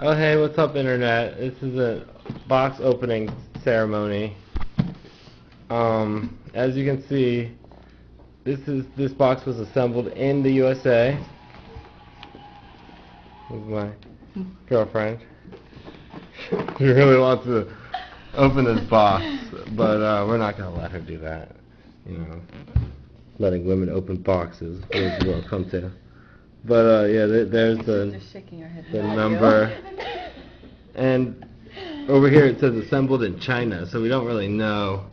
Oh hey, what's up internet? This is a box opening ceremony. Um, as you can see, this is this box was assembled in the USA. This is my girlfriend. she really wants to open this box, but uh, we're not gonna let her do that. You know, letting women open boxes is what it'll come to. But uh, yeah, th- there's the Just shaking her head. the number. And over here it says assembled in China, so we don't really know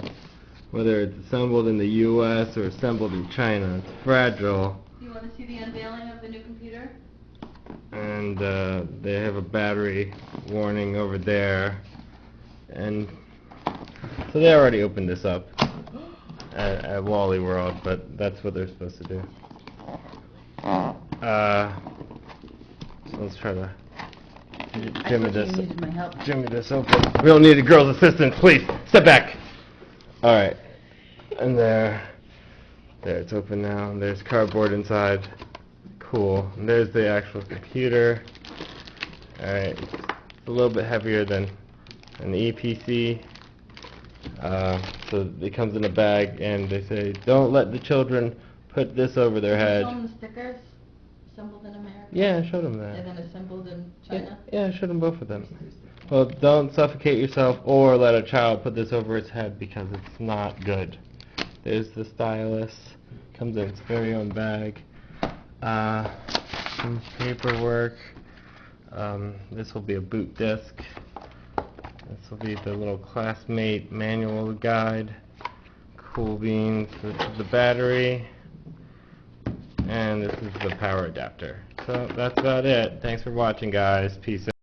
whether it's assembled in the U.S. or assembled in China. It's fragile, Do you want to see the unveiling of the new computer? and uh, they have a battery warning over there. And so they already opened this up at, at Wally World, but that's what they're supposed to do. Uh, so let's try to Jimmy this. Jimmy this open. We don't need a girl's assistance, please. Step back. All right. And there, there it's open now. And there's cardboard inside. Cool. And there's the actual computer. All right. It's a little bit heavier than an Eee PC. Uh, so it comes in a bag, and they say don't let the children put this over their head. Them the stickers, assembled in America. Yeah, I showed them that. And then assembled in Yeah, China. yeah, I showed them both of them. Well, don't suffocate yourself or let a child put this over its head because it's not good. There's the stylus. Comes in its very own bag. Uh, some paperwork. Um, this will be a boot disc. This will be the little classmate manual guide. Cool beans. This is the battery. And this is the power adapter. So that's about it. Thanks for watching, guys. Peace out.